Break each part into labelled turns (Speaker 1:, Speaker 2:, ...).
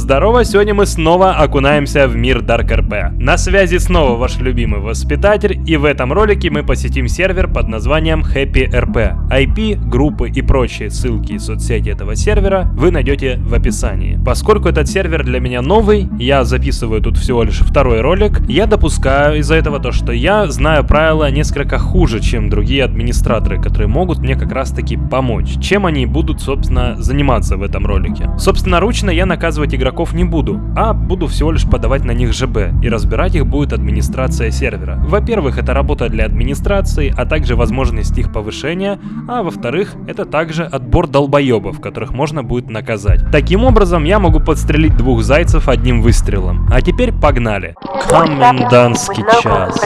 Speaker 1: Здорово, сегодня мы снова окунаемся в мир Dark RP. На связи снова ваш любимый воспитатель, и в этом ролике мы посетим сервер под названием Happy RP. IP, группы и прочие ссылки и соцсети этого сервера вы найдете в описании. Поскольку этот сервер для меня новый, я записываю тут всего лишь второй ролик, я допускаю из-за этого то, что я знаю правила несколько хуже, чем другие администраторы, которые могут мне как раз таки помочь. Чем они будут, собственно, заниматься в этом ролике. Собственноручно я наказывать игроков не буду, а буду всего лишь подавать на них ЖБ, и разбирать их будет администрация сервера. Во-первых, это работа для администрации, а также возможность их повышения, а во-вторых, это также отбор долбоебов, которых можно будет наказать. Таким образом, я могу подстрелить двух зайцев одним выстрелом. А теперь погнали. Комендантский час.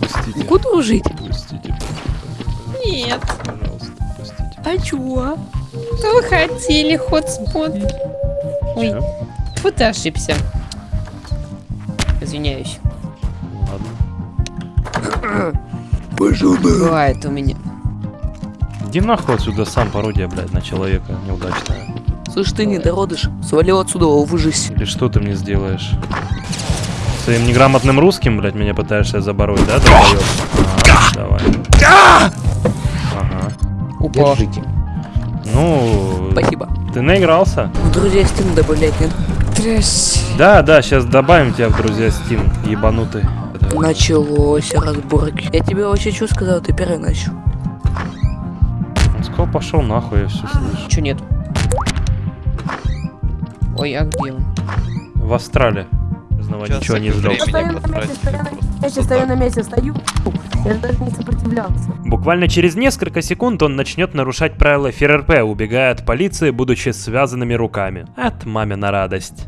Speaker 2: Пустите.
Speaker 3: Буду жить?
Speaker 2: Пустите.
Speaker 3: Нет.
Speaker 2: Пожалуйста, пустите.
Speaker 3: А чё? Что вы хотели, хотспот? Ой, тьфу, ты ошибся. Извиняюсь.
Speaker 2: Ладно.
Speaker 3: Бывает у меня.
Speaker 1: Иди нахуй отсюда сам пародия, блядь, на человека неудачная.
Speaker 4: Слышь, ты недородыш, свалил отсюда, выжись.
Speaker 1: Или что ты мне сделаешь? Своим неграмотным русским, блядь, меня пытаешься забороть, да, долбоёб? А, давай. Ага.
Speaker 3: Упа.
Speaker 1: Ну,
Speaker 4: Спасибо.
Speaker 1: ты наигрался?
Speaker 4: В друзья Steam добавлять нет?
Speaker 3: Трэш.
Speaker 1: Да, да, сейчас добавим тебя в друзья Steam, ебанутый.
Speaker 4: Началось разборки. Я тебе вообще что сказал, ты первый начал.
Speaker 1: Он сказал, пошел нахуй, я все слышу.
Speaker 3: Чё нет? Ой, а где он?
Speaker 1: В Австралии.
Speaker 5: Сейчас
Speaker 1: ничего не
Speaker 5: время.
Speaker 6: Я сейчас стою на месте, стою. Я же даже не сопротивлялся.
Speaker 1: Буквально через несколько секунд он начнет нарушать правила ФРРП, убегая от полиции, будучи связанными руками. От мамина радость.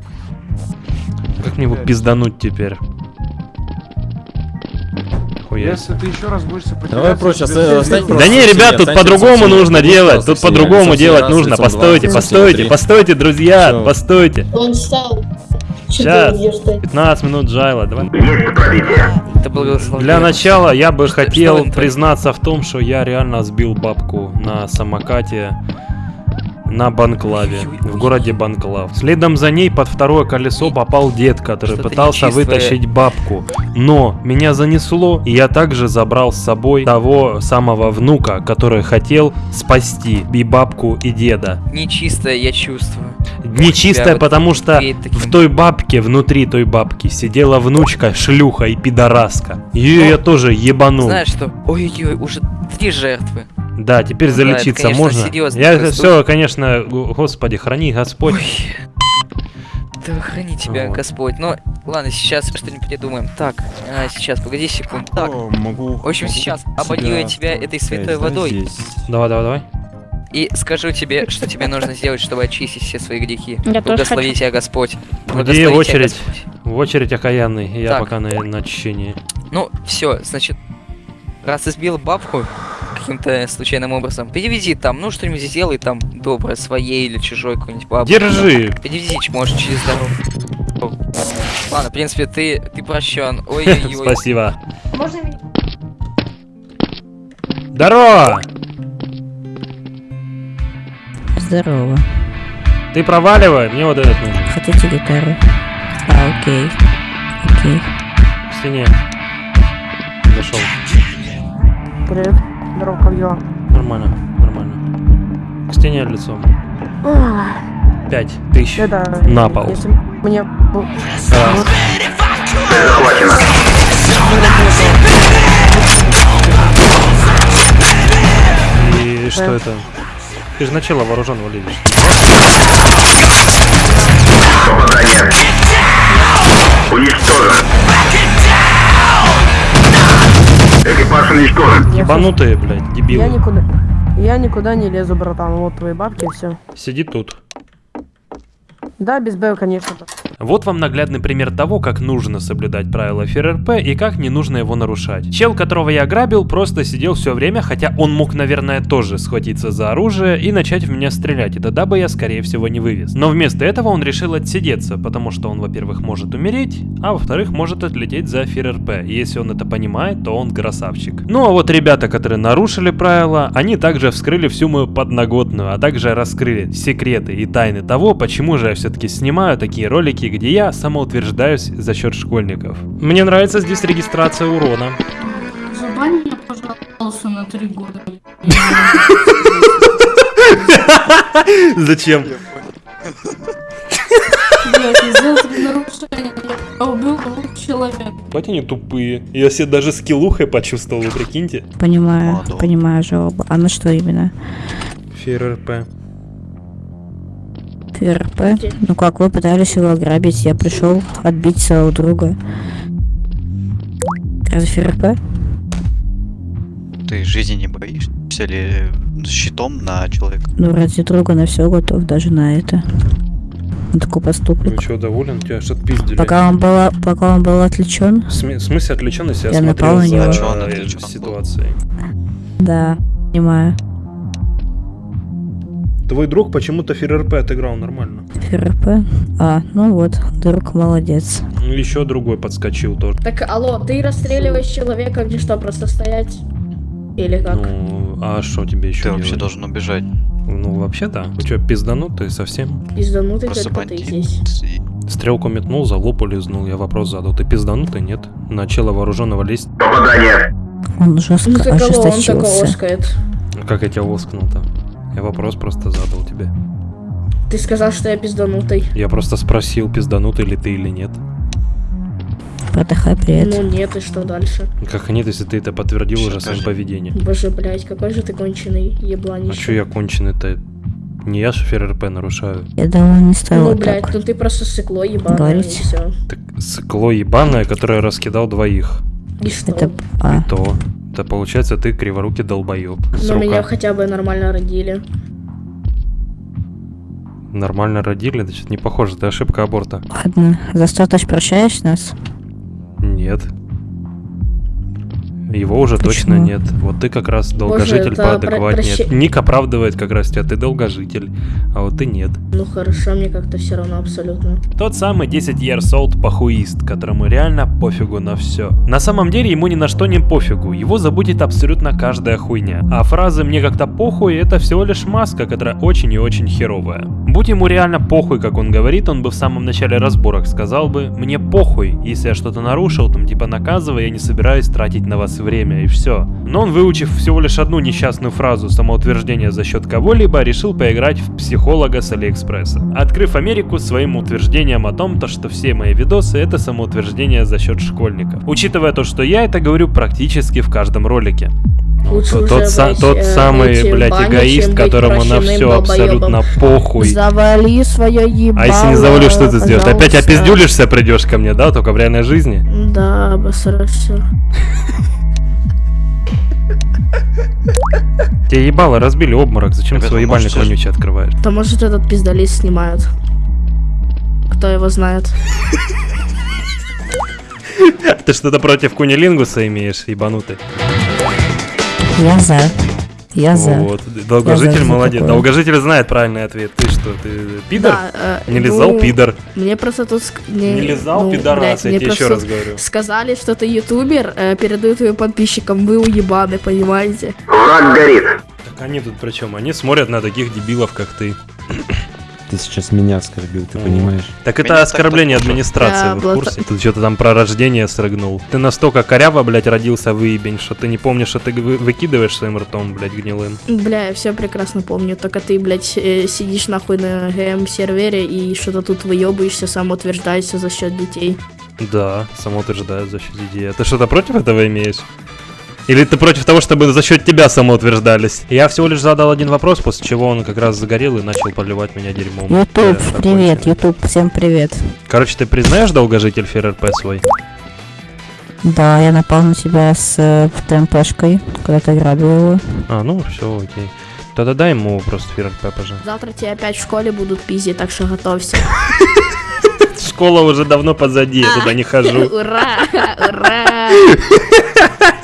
Speaker 1: Как мне его пиздануть теперь? Хуя.
Speaker 5: Если ты еще раз будешь сопротивляться...
Speaker 2: Давай
Speaker 5: тебе
Speaker 2: оставь- оставь.
Speaker 1: Да не, ребят, тут по-другому нужно делать. Тут по-другому делать нужно. Постойте, постойте, постойте, друзья, постойте.
Speaker 7: Он встал.
Speaker 1: Сейчас.
Speaker 7: Что ты ждать?
Speaker 1: 15 минут Джайла, давай.
Speaker 4: Это благословение.
Speaker 1: Для начала я бы
Speaker 4: Что-
Speaker 1: хотел
Speaker 4: что
Speaker 1: признаться в том, что я реально сбил бабку на самокате на Банклаве, в городе Банклав. Следом за ней под второе колесо попал дед, который пытался
Speaker 4: нечистое.
Speaker 1: вытащить бабку. Но меня занесло, и я также забрал с собой того самого внука, который хотел спасти и бабку, и деда.
Speaker 4: Нечистое я чувствую.
Speaker 1: Нечистая,
Speaker 4: вот
Speaker 1: потому что
Speaker 4: веет таким-
Speaker 1: в той бабке, внутри той бабки, сидела внучка, шлюха и пидораска. Ее
Speaker 4: Ну,
Speaker 1: я тоже ебанул.
Speaker 4: Знаешь что? Ой-ой-ой, уже три жертвы.
Speaker 1: Да, теперь
Speaker 4: Ну да, это,
Speaker 1: залечиться
Speaker 4: конечно,
Speaker 1: можно. Я
Speaker 4: такой
Speaker 1: все, конечно, господи, храни Господь.
Speaker 4: Ой. Да храни тебя,
Speaker 1: Вот.
Speaker 4: Господь. Но ладно, сейчас что-нибудь придумаем. Так, а, сейчас, погоди секунду. Так,
Speaker 2: О, могу.
Speaker 4: в общем,
Speaker 2: могу
Speaker 4: сейчас
Speaker 2: себя
Speaker 4: оболью я тебя этой святой водой.
Speaker 2: здесь.
Speaker 1: Давай, давай, давай.
Speaker 4: И скажу тебе, что тебе нужно сделать, чтобы очистить все свои грехи.
Speaker 3: Я тоже
Speaker 4: Благослови тебя Господь.
Speaker 1: Где очередь? В очередь окаянный. Я
Speaker 4: Так.
Speaker 1: пока на, на очищении.
Speaker 4: Ну, все, значит, раз избил бабку каким-то случайным образом, перевези там, ну что-нибудь сделай там доброе, своей или чужой какой-нибудь бабушке.
Speaker 1: Держи.
Speaker 4: Перевези, ч- может, через дорогу. Ладно, в принципе, ты, ты прощен. Ой-ой-ой.
Speaker 1: Спасибо.
Speaker 7: Можно меня?
Speaker 1: Здорово!
Speaker 8: Здорово.
Speaker 1: Ты проваливай, мне вот этот нужен.
Speaker 8: Хотите гитару? А, окей. Окей.
Speaker 1: К стене. Зашел.
Speaker 6: Привет. Здорово, как дела?
Speaker 1: Нормально, нормально. К стене лицом. Пять тысяч.
Speaker 6: Это...
Speaker 1: На пол.
Speaker 6: Если мне...
Speaker 1: Раз. И что это? Ты же начало вооруженного видишь.
Speaker 6: я
Speaker 1: Ебанутые, блядь,
Speaker 6: Я
Speaker 1: дебилы.
Speaker 6: никуда... Я никуда не лезу, братан. Вот твои бабки, все.
Speaker 1: Сиди тут.
Speaker 6: Да, без Б, конечно.
Speaker 1: Вот вам наглядный пример того, как нужно соблюдать правила ФРРП и как не нужно его нарушать. Чел, которого я ограбил, просто сидел все время, хотя он мог, наверное, тоже схватиться за оружие и начать в меня стрелять, и тогда бы я, скорее всего, не вывез. Но вместо этого он решил отсидеться, потому что он, во-первых, может умереть, а во-вторых, может отлететь за ФРРП. Если он это понимает, то он красавчик. Ну а вот ребята, которые нарушили правила, они также вскрыли всю мою подноготную, а также раскрыли секреты и тайны того, почему же я все-таки снимаю такие ролики, где я самоутверждаюсь за счет школьников. Мне нравится здесь регистрация урона.
Speaker 5: Забань меня, пожалуйста, на три года.
Speaker 1: Зачем?
Speaker 5: Блять, я сделал убил
Speaker 1: они тупые. Я себе даже скиллухой почувствовал, вы прикиньте.
Speaker 8: Понимаю, понимаю жалобу. А на что именно?
Speaker 1: ФРРП.
Speaker 8: ФРП? Ну как, вы пытались его ограбить, я пришел отбить своего друга. Разве ФРП?
Speaker 7: Ты жизни не боишься ли щитом на человека?
Speaker 8: Ну ради друга на все готов, даже на это. На такой поступок.
Speaker 1: Ну что, доволен? Тебя что отпиздили?
Speaker 8: Пока он был, пока он был отвлечен,
Speaker 1: В сме- в смысле отвлеченности я,
Speaker 8: Я
Speaker 1: смотрел
Speaker 8: напал на
Speaker 1: за
Speaker 8: него.
Speaker 7: А он
Speaker 1: э,
Speaker 7: был?
Speaker 1: ситуацией.
Speaker 8: да, понимаю.
Speaker 1: Твой друг почему-то ФРРП отыграл нормально.
Speaker 8: ФРП? А, ну вот, друг молодец.
Speaker 1: Еще другой подскочил тоже.
Speaker 3: Так, алло, ты расстреливаешь человека, где что, просто стоять? Или как?
Speaker 1: Ну, а что тебе еще
Speaker 7: Ты вообще
Speaker 1: делать?
Speaker 7: должен убежать.
Speaker 1: Ну, вообще да. Вы что, пизданутый совсем?
Speaker 3: Пизданутый
Speaker 7: Просто
Speaker 3: только ты здесь.
Speaker 1: Стрелку метнул, за лоб улизнул. Я вопрос задал. Ты пизданутый? Нет. Начало вооруженного лезть.
Speaker 8: Он жестко
Speaker 3: Ну алло, он так
Speaker 8: ожесточился.
Speaker 3: оскает.
Speaker 1: Как я тебя воскнул-то? Я вопрос просто задал тебе.
Speaker 3: Ты сказал, что я пизданутый.
Speaker 1: Я просто спросил, пизданутый ли ты или нет.
Speaker 8: Продыхай привет.
Speaker 3: Ну нет, и что дальше?
Speaker 1: Как нет, если ты это подтвердил
Speaker 7: Всё,
Speaker 1: уже своим
Speaker 7: скажи.
Speaker 1: поведением.
Speaker 3: Боже, блядь, какой же ты конченый
Speaker 1: А
Speaker 3: ебланище.
Speaker 1: чё я конченый-то? Не я же ФРРП нарушаю.
Speaker 8: Я давно не
Speaker 3: Ну,
Speaker 8: стала
Speaker 3: блядь,
Speaker 8: так.
Speaker 3: ну ты просто сыкло ебаное, и
Speaker 8: Говорите.
Speaker 3: все.
Speaker 1: Так сыкло ебаное, которое раскидал двоих.
Speaker 3: И что?
Speaker 8: Это... А,
Speaker 1: И то. Это получается ты криворукий долбоеб.
Speaker 3: Но меня хотя бы нормально родили.
Speaker 1: Нормально родили, значит не похоже, это ошибка аборта.
Speaker 8: ладно. За что ты прощаешь нас?
Speaker 1: Нет. Его уже
Speaker 8: Почему?
Speaker 1: точно нет. Вот ты как раз долгожитель
Speaker 3: про-
Speaker 1: поадекватнее.
Speaker 3: прощи-
Speaker 1: Ник оправдывает как раз тебя, ты долгожитель, а вот ты нет.
Speaker 3: Ну хорошо, мне как-то все равно абсолютно.
Speaker 1: Тот самый 10 years old похуист, которому реально пофигу на все. На самом деле ему ни на что не пофигу, его забудет абсолютно каждая хуйня. А фразы «мне как-то похуй» это всего лишь маска, которая очень и очень херовая. Будь ему реально похуй, как он говорит, он бы в самом начале разборок сказал бы «мне похуй, если я что-то нарушил, там типа наказывай, я не собираюсь тратить на вас время» и все. Но он, выучив всего лишь одну несчастную фразу самоутверждения за счет кого-либо, решил поиграть в психолога с Алиэкспресса. Открыв Америку своим утверждением о том, то, что все мои видосы это самоутверждение за счет школьников. Учитывая то, что я это говорю практически в каждом ролике. Ну,
Speaker 3: Лучше
Speaker 1: тот, тот са- тот
Speaker 3: э,
Speaker 1: самый, блядь,
Speaker 3: бане,
Speaker 1: эгоист, которому на все абсолютно
Speaker 3: долбоёбом.
Speaker 1: похуй.
Speaker 6: Завали свое ебало.
Speaker 1: А если не завалишь, что ты сделаешь? Опять опиздюлишься, придешь ко мне, да, только в реальной жизни?
Speaker 3: Да, обосрался.
Speaker 1: Тебе ебало разбили обморок, зачем
Speaker 7: Ребята,
Speaker 1: свой ебальник
Speaker 7: можете-
Speaker 1: вонючий открываешь?
Speaker 3: То может этот пиздолист снимают. Кто его знает?
Speaker 1: Ты что-то против кунилингуса имеешь, ебанутый?
Speaker 8: Я за. Я за.
Speaker 1: Вот, долгожитель
Speaker 8: Я за
Speaker 1: молодец.
Speaker 8: такое.
Speaker 1: Долгожитель знает правильный ответ. Ты что, ты пидор?
Speaker 3: Да, э,
Speaker 1: Не лизал,
Speaker 3: ну,
Speaker 1: пидор.
Speaker 3: Мне просто тут... Не,
Speaker 1: Не лизал,
Speaker 3: ну,
Speaker 1: пидорас,
Speaker 3: блядь,
Speaker 1: я
Speaker 3: мне
Speaker 1: тебе еще раз говорю.
Speaker 3: Сказали, что ты ютубер, э, передаю твоим подписчикам, вы уебаны, понимаете?
Speaker 1: Так они тут при чем? Они смотрят на таких дебилов, как ты.
Speaker 2: Ты сейчас меня оскорбил, ты понимаешь?
Speaker 1: Так
Speaker 7: Меня
Speaker 1: это
Speaker 7: так
Speaker 1: оскорбление
Speaker 7: тоже.
Speaker 1: администрации,
Speaker 3: Да,
Speaker 1: вы в
Speaker 3: было
Speaker 1: курсе? Тут что-то там про рождение срыгнул. Ты настолько коряво, блядь, родился выебень, что ты не помнишь, что ты вы- выкидываешь своим ртом, блядь, гнилым.
Speaker 3: Бля, я все прекрасно помню, только ты, блядь, э, сидишь нахуй на ГМ-сервере и что-то тут выебываешься, самоутверждаешься за счет детей.
Speaker 1: Да, самоутверждаю за счет детей. А ты что-то против этого имеешь? Или ты против того, чтобы за счет тебя самоутверждались? Я всего лишь задал один вопрос, после чего он как раз загорел и начал поливать меня дерьмом.
Speaker 8: Ютуб, привет. Ютуб, всем привет.
Speaker 1: Короче, ты признаешь долгожитель ФРРП свой?
Speaker 8: Да, я напал на тебя с э, ТМПшкой, когда ты грабил его.
Speaker 1: А, ну все, окей. Тогда дай ему просто ФРРП, пожалуйста.
Speaker 3: Завтра тебя опять в школе будут пиздить, так что готовься.
Speaker 1: школа уже давно позади, я туда не хожу.
Speaker 3: Ура! Ура!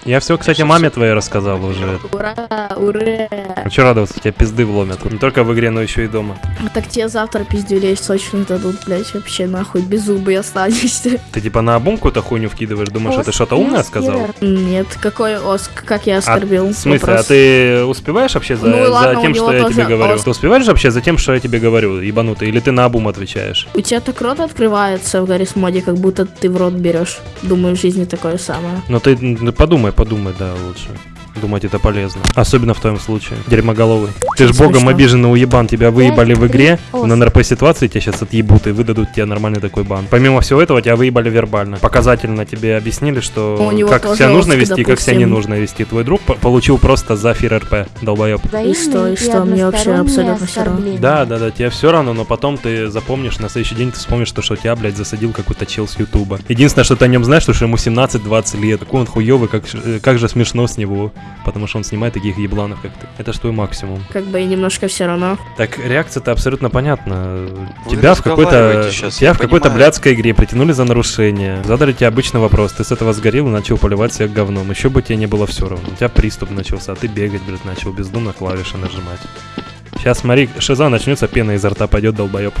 Speaker 1: Я все, кстати, маме твоей рассказал уже.
Speaker 3: Ура! Ура!
Speaker 1: Что радоваться, тебя пизды вломят. Не только в игре, но еще и дома.
Speaker 3: А Так тебе завтра пиздюлей сочных дадут, блять, вообще нахуй без зубы останешься.
Speaker 1: Ты типа на обум какую-то хуйню вкидываешь, думаешь, что ты что-то умное сказал?
Speaker 3: Нет, какой оск, как я
Speaker 1: А,
Speaker 3: оскорбил.
Speaker 1: в смысле, а
Speaker 3: Вопрос.
Speaker 1: ты успеваешь вообще за,
Speaker 3: Ну
Speaker 1: за
Speaker 3: ладно, у
Speaker 1: тем, что я тебе говорю?
Speaker 3: ост.
Speaker 1: Ты успеваешь вообще за тем, что я тебе говорю, ебанутый? Или ты на обум отвечаешь?
Speaker 3: У тебя так рот открывается в Гаррис моде, как будто ты в рот берешь. Думаю, в жизни такое самое.
Speaker 1: Ну ты м, подумай, подумай, да, лучше. Думать это полезно. Особенно в твоем случае. Дерьмоголовый. Ты ж богом обиженный уебан. Тебя выебали в игре. На НРП ситуации тебя сейчас отъебут и выдадут тебе нормальный такой бан. Помимо всего этого, тебя выебали вербально. Показательно тебе объяснили, что как себя нужно вести, как себя не нужно вести. Твой друг по- получил просто зафир РП, долбоеб.
Speaker 3: И что, и что, мне вообще абсолютно всё равно.
Speaker 1: Да, да, да, тебе все равно, но потом ты запомнишь, на следующий день ты вспомнишь, то, что тебя, блядь, засадил какой-то чел с Ютуба. Единственное, что ты о нем знаешь, то, что ему 17-20 лет. Какой он хуёвый, как, э, как же смешно с него. Потому что он снимает таких ебланов, как ты. Это ж твой максимум.
Speaker 3: Как бы и немножко все равно.
Speaker 1: Так, реакция-то абсолютно понятна.
Speaker 7: Вы
Speaker 1: тебя в какой-то тебя в какой-то блядской игре притянули за нарушение. Задали тебе обычный вопрос. Ты с этого сгорел и начал поливать себя говном. Еще бы тебе не было все равно. У тебя приступ начался, а ты бегать, блядь, начал бездумно клавиши нажимать. Сейчас смотри, шиза начнется, пена изо рта пойдет, долбоеб.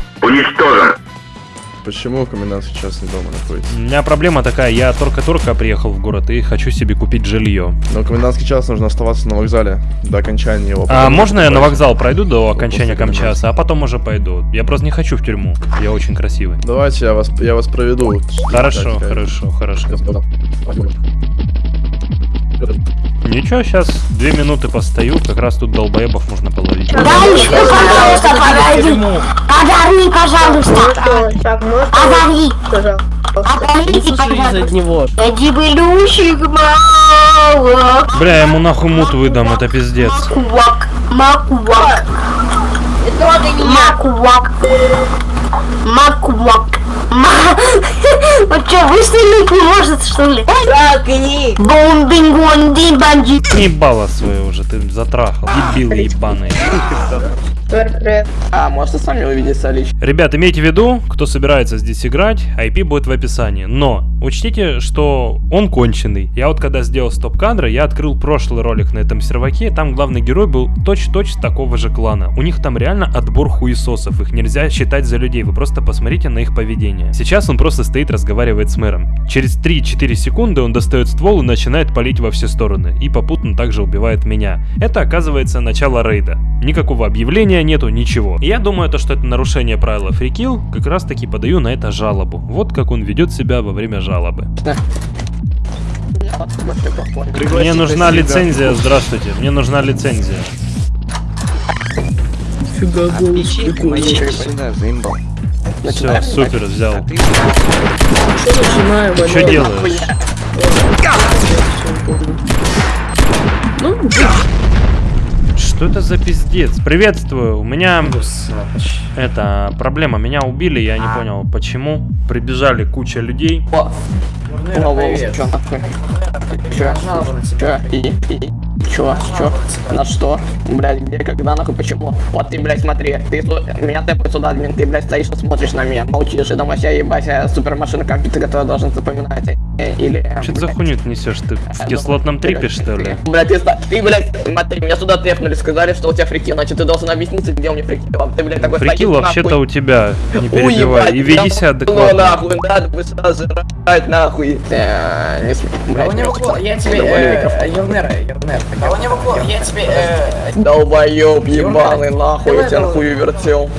Speaker 9: Почему комендантский час не дома находится?
Speaker 1: У меня проблема такая, я только-только приехал в город и хочу себе купить жилье.
Speaker 9: Но комендантский час нужно оставаться на вокзале до окончания его.
Speaker 1: А можно я на вокзал пройду до окончания
Speaker 9: после
Speaker 1: комчаса, а потом уже пойду? Я просто не хочу в тюрьму. Я очень красивый.
Speaker 9: Давайте я вас, я вас проведу.
Speaker 1: Хорошо, хорошо, хорошо. Ничего, сейчас две минуты постою, как раз тут долбоебов можно половить.
Speaker 6: Дальше, пожалуйста, подойди. Подари, пожалуйста. Подари. Подарите, пожалуйста. Иди, белющик, мало.
Speaker 1: Бля, я ему нахуй мут выдам, это пиздец.
Speaker 6: Макуак. Макуак. Макуак. Макуак. Ма- Вот что, выстрелить не может, что ли? Тракни. Бомбинг, банди.
Speaker 1: Ебало свое уже, ты затрахал. Дебил ебаный.
Speaker 10: А, можете сами увидеться лично.
Speaker 1: Ребят, имейте в виду, кто собирается здесь играть, IP будет в описании. Но учтите, что он конченый. Я вот когда сделал стоп-кадры, я открыл прошлый ролик на этом серваке, там главный герой был точь-точь такого же клана. У них там реально отбор хуесосов, их нельзя считать за людей, вы просто посмотрите на их поведение. Сейчас он просто стоит, разговаривает с мэром. Через 3-4 секунды он достает ствол и начинает палить во все стороны. И попутно также убивает меня. Это оказывается начало рейда. Никакого объявления нету, ничего. И я думаю, то, что это нарушение правила фрикил, как раз таки подаю на это жалобу. Вот как он ведет себя во время жалобы. Мне нужна лицензия, здравствуйте, мне нужна лицензия. Все, супер, взял. Ты что делаешь? Что это за пиздец? Приветствую, у меня это проблема, меня убили, я не понял почему. Прибежали куча людей.
Speaker 10: Чё? Чё? Чё? И? И? Чё? Чё? На что? Блядь, где, когда, нахуй, почему? Вот ты, блядь, смотри, ты меня тэпают сюда, админ, ты, блядь, стоишь и смотришь на меня, молчишь, и думаешь, я ебать, я супермашина компьютер, который должен запоминать, или...
Speaker 1: Что ты за хуйню ты несешь? Ты в кислотном трипе, что ли?
Speaker 10: Блядь, ты, ты, блядь, смотри, меня сюда тэпнули, сказали, что у тебя фрики, значит, ты должен объясниться, где у меня фрики. А Ты, блядь, такой стоишь,
Speaker 1: вообще-то у тебя, не перебивай. И веди себя адекватно.
Speaker 10: нахуй, надо бы сразу жрать, нахуй. Э, блядь, не см-
Speaker 11: я тебе, э,
Speaker 10: микрофон.
Speaker 11: Елнер, Елнер, я тебе, э,
Speaker 10: Долбоёб ебаный, нахуй, я тебя нахуй вертел.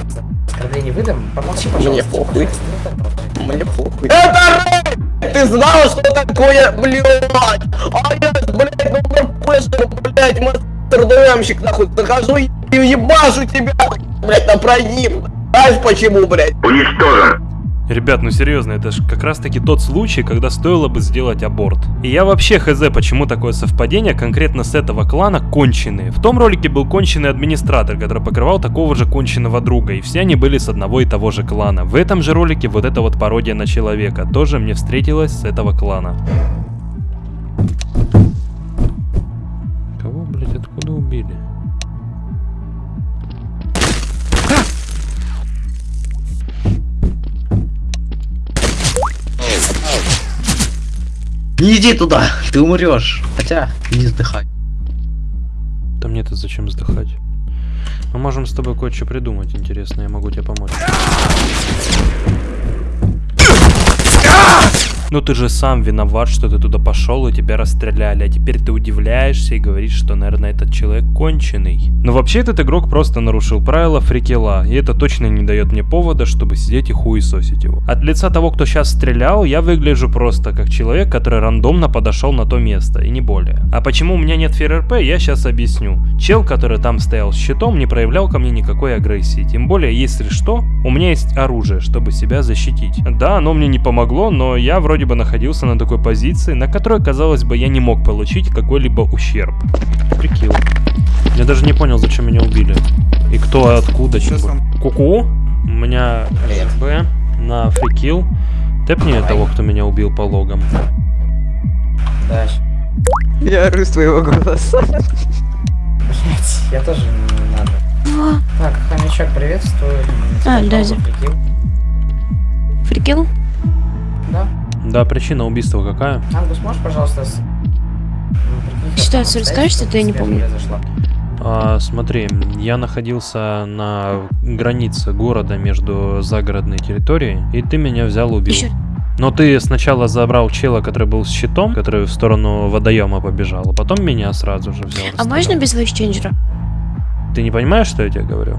Speaker 11: оскорбление выдам, помолчи, пожалуйста.
Speaker 10: Мне похуй. Мне похуй. Это! Ты знал, что такое, блядь? А я, блядь, пэшер, блядь, мастер-ДМщик, нахуй, захожу и ебашу тебя, блядь, на прогиб. Знаешь почему, блядь? Уничтожен.
Speaker 1: Ребят, ну серьезно, это же как раз таки тот случай, когда стоило бы сделать аборт. И я вообще хз, почему такое совпадение конкретно с этого клана конченые. В том ролике был конченый администратор, который покрывал такого же конченого друга, и все они были с одного и того же клана. В этом же ролике вот эта вот пародия на человека тоже мне встретилась с этого клана.
Speaker 12: Не иди туда, ты умрешь. Хотя, не вздыхай.
Speaker 1: Да мне-то зачем вздыхать? Мы можем с тобой кое-что придумать интересное, я могу тебе помочь. Ну ты же сам виноват, что ты туда пошел и тебя расстреляли, а теперь ты удивляешься и говоришь, что, наверное, этот человек конченый. Но вообще этот игрок просто нарушил правила фрикела, и это точно не дает мне повода, чтобы сидеть и хуесосить его. От лица того, кто сейчас стрелял, я выгляжу просто как человек, который рандомно подошел на то место, и не более. А почему у меня нет ФРРП, я сейчас объясню. Чел, который там стоял с щитом, не проявлял ко мне никакой агрессии, тем более, если что, у меня есть оружие, чтобы себя защитить. Да, оно мне не помогло, но я вроде бы находился на такой позиции, на которой, казалось бы, я не мог получить какой-либо ущерб. Прикил. Я даже не понял, зачем меня убили. И кто, откуда, чем бы. Ку-ку. У меня РБ на фрикил. Тэпни того, кто меня убил по логам.
Speaker 11: Да.
Speaker 13: Я ору с твоего голоса.
Speaker 11: Блять, я тоже не надо. Так, хомячок, приветствую.
Speaker 14: А,
Speaker 11: зовут Прикил?
Speaker 14: Фрикел?
Speaker 11: Да.
Speaker 1: Причина убийства какая?
Speaker 11: Ангус, можешь, пожалуйста, с... как
Speaker 14: Ситуацию расскажешь,
Speaker 11: обстоят,
Speaker 14: а то я не помню.
Speaker 11: произошло?
Speaker 1: А, смотри, я находился на границе города между загородной территорией, и ты меня взял и убил.
Speaker 14: Еще.
Speaker 1: Но ты сначала забрал чела, который был с щитом, который в сторону водоема побежал, а потом меня сразу же взял.
Speaker 14: А можно без войсченджера?
Speaker 1: Ты не понимаешь, что я тебе говорю?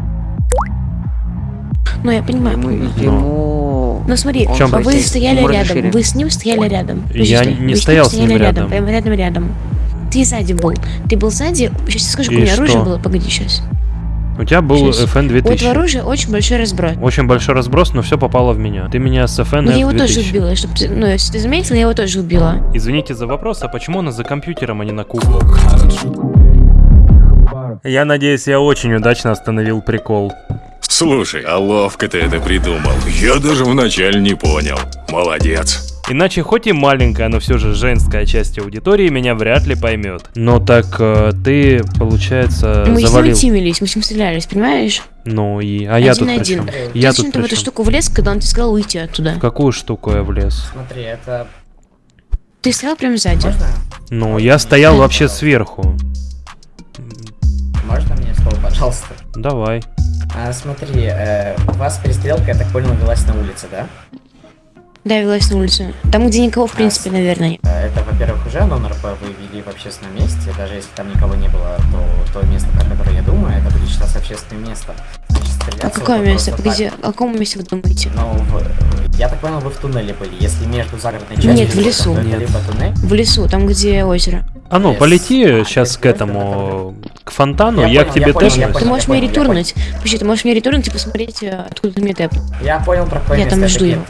Speaker 14: Ну, я понимаю.
Speaker 15: Ему...
Speaker 14: Ну смотри, а вы
Speaker 1: прикол?
Speaker 14: стояли
Speaker 15: Ему
Speaker 14: рядом,
Speaker 15: разрешили.
Speaker 14: вы с ним стояли рядом.
Speaker 1: Я
Speaker 14: Подожди,
Speaker 1: не
Speaker 14: вы
Speaker 1: стоял с ним
Speaker 14: стояли
Speaker 1: рядом.
Speaker 14: Прям рядом, рядом. Ты сзади был. Ты был сзади. Сейчас скажу, у меня оружие
Speaker 1: что?
Speaker 14: было. Погоди, сейчас.
Speaker 1: У тебя был
Speaker 14: Щас.
Speaker 1: FN
Speaker 14: У этого
Speaker 1: 2000.
Speaker 14: оружия очень большой разброс.
Speaker 1: Очень большой разброс, но все попало в меня. Ты меня с FN
Speaker 14: я его тоже
Speaker 1: 2000.
Speaker 14: убила, чтобы ты, ну, если ты заметил, я его тоже убила.
Speaker 1: Извините за вопрос, а почему она за компьютером, а не на куклах? Я надеюсь, я очень удачно остановил прикол.
Speaker 16: Слушай, а ловко ты это придумал. Я даже вначале не понял. Молодец.
Speaker 1: Иначе хоть и маленькая, но все же женская часть аудитории меня вряд ли поймет. Но так э, ты, получается,
Speaker 14: мы с ним
Speaker 1: завалил.
Speaker 14: тимились, мы с ним стрелялись, понимаешь?
Speaker 1: Ну и... А я
Speaker 14: один
Speaker 1: тут
Speaker 14: на один. Ты
Speaker 1: Я тут
Speaker 14: зачем-то в эту штуку влез, когда он тебе сказал уйти оттуда.
Speaker 1: В какую штуку я влез?
Speaker 11: Смотри, это...
Speaker 14: Ты стоял прямо сзади.
Speaker 11: Можно?
Speaker 1: Ну, я стоял вообще сверху.
Speaker 11: Можно мне слово, пожалуйста?
Speaker 1: Давай.
Speaker 11: А, смотри, э, у вас перестрелка, я так понял, велась на улице, да?
Speaker 14: Да, велась на улицу. Там, где никого, в принципе, наверное.
Speaker 11: Э, Это, во-первых, уже нон-РП вы вели в общественном месте. Даже если там никого не было, то то место, про которое я думаю, это будет считаться общественным местом. Значит,
Speaker 14: А какое
Speaker 11: вот
Speaker 14: место? Погоди, о каком месте вы думаете?
Speaker 11: Ну, в- я так понял, вы в туннеле были. Если между загородной частью...
Speaker 14: Нет, в лесу.
Speaker 1: Нет.
Speaker 11: либо туннель,
Speaker 14: В лесу, там, где озеро.
Speaker 1: А ну, полети
Speaker 11: А,
Speaker 1: сейчас
Speaker 11: yes,
Speaker 1: к этому, к фонтану,
Speaker 11: Я
Speaker 1: я,
Speaker 11: понял,
Speaker 1: к тебе тэпнусь.
Speaker 14: Ты можешь мне ретурнуть. Подожди, ты можешь мне ретурнуть и посмотреть, э, откуда ты мне тэп.
Speaker 11: Я понял, про какое
Speaker 14: Я там
Speaker 11: это
Speaker 14: жду его.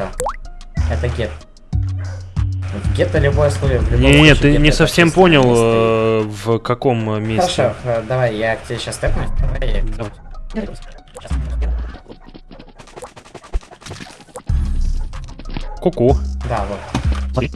Speaker 11: Это гет. В гетто любое слово. в
Speaker 1: Не, не,
Speaker 11: случае
Speaker 1: ты не совсем понял, э, в каком месте.
Speaker 11: Хорошо, э, давай, я к тебе сейчас. Давай я...
Speaker 1: Давай. Ку-ку.
Speaker 11: Да, вот.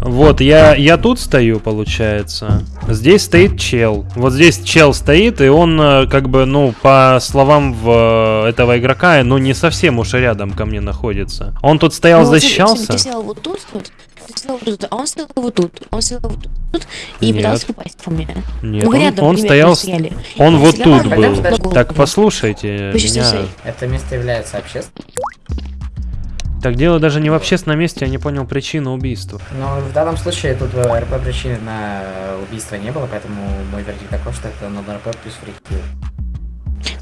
Speaker 1: Вот, я, я тут стою, получается. Здесь стоит чел. Вот здесь чел стоит, и он, э, как бы, ну, по словам в, э, этого игрока, ну, не совсем уж рядом ко мне находится. Он тут стоял,
Speaker 14: Ну,
Speaker 1: защищался.
Speaker 14: Ты стоял вот тут, вот. Ты стоял вот тут, а он стоял вот тут. Он стоял вот тут и
Speaker 1: Нет.
Speaker 14: пытался попасть по мне.
Speaker 1: Нет,
Speaker 14: Ну,
Speaker 1: он,
Speaker 14: рядом
Speaker 1: он стоял,
Speaker 14: стояли.
Speaker 1: он вот тут был. Так, послушайте меня.
Speaker 11: Это место является общественным.
Speaker 1: Так дело даже не в общественном месте, я не понял причину убийства.
Speaker 11: Но в данном случае тут э, РП причины на э, убийство не было, поэтому мой вердикт такой, что это на РП плюс фрикил.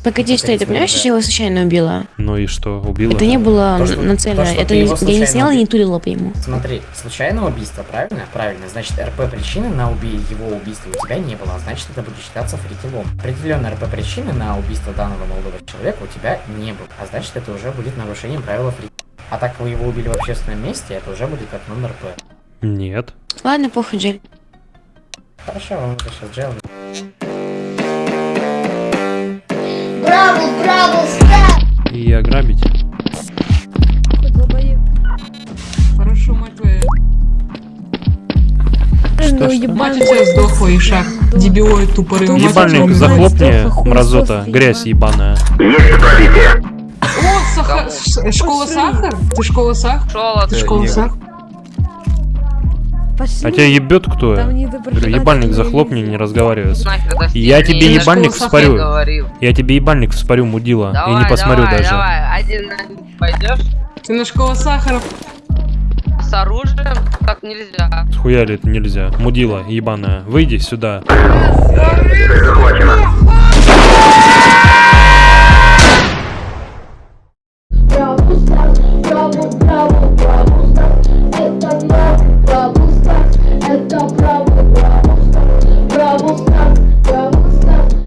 Speaker 14: Погоди,
Speaker 11: Это
Speaker 14: стой, ты
Speaker 11: ведь
Speaker 14: понимаешь, что я его случайно убила?
Speaker 1: Ну и что, убила?
Speaker 14: Это не было
Speaker 11: что-
Speaker 14: нацелено.
Speaker 11: то, что
Speaker 14: Это я не сняла и не тулила по ему.
Speaker 11: Смотри, случайное убийство, правильно? Правильно. Значит, РП причины на уби- его убийство у тебя не было, а значит, это будет считаться фрикилом. Определенные РП причины на убийство данного молодого человека у тебя не было, а значит, это уже будет нарушением правила фрикила. А так вы его убили в общественном месте, это уже будет как нон-РП.
Speaker 1: Нет.
Speaker 14: Ладно, похуй, Джель.
Speaker 11: Хорошо, вам это сейчас джел.
Speaker 6: Браво, браво, стар!
Speaker 1: И ограбить.
Speaker 5: Хорошо, мать твоя.
Speaker 1: Что, что?
Speaker 5: Мать у тебя сдохла, Ишак. Дебилоид тупорый.
Speaker 1: Ебальник, захлопни, мразота, грязь ебаная.
Speaker 5: О, сахар... Школа сахар? Ты школа сахар?
Speaker 4: Шола
Speaker 5: Ты школа сахар?
Speaker 1: А тебя ебет кто? Говорю, ебальник захлопни, не разговаривай. Я тебе ебальник вспорю. Я тебе ебальник вспорю, мудила. И не посмотрю даже.
Speaker 4: один пойдешь?
Speaker 5: Ты на школу сахара.
Speaker 4: С оружием так нельзя.
Speaker 1: Схуяли это нельзя. Мудила, ебаная. Выйди сюда.